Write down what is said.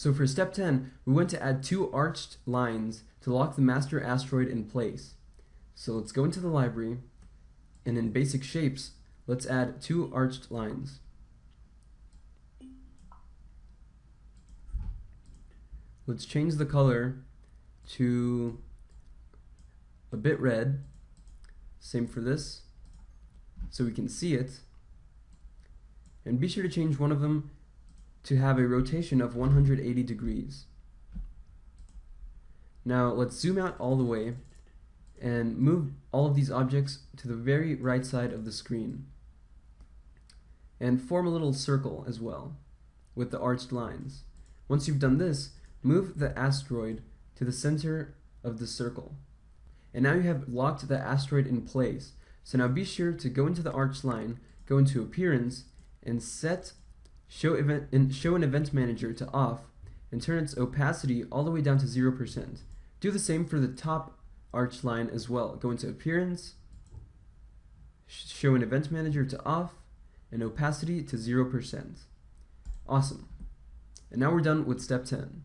So for step 10, we want to add two arched lines to lock the master asteroid in place. So let's go into the library, and in basic shapes, let's add two arched lines. Let's change the color to a bit red. Same for this, so we can see it. And be sure to change one of them to have a rotation of 180 degrees. Now let's zoom out all the way and move all of these objects to the very right side of the screen. And form a little circle as well with the arched lines. Once you've done this, move the asteroid to the center of the circle. And now you have locked the asteroid in place. So now be sure to go into the arched line, go into Appearance, and set show, event, and show an Event Manager to off, and turn its opacity all the way down to 0%. Do the same for the top arch line as well. Go into Appearance, show an Event Manager to off, and opacity to 0%. Awesome. And now we're done with step 10.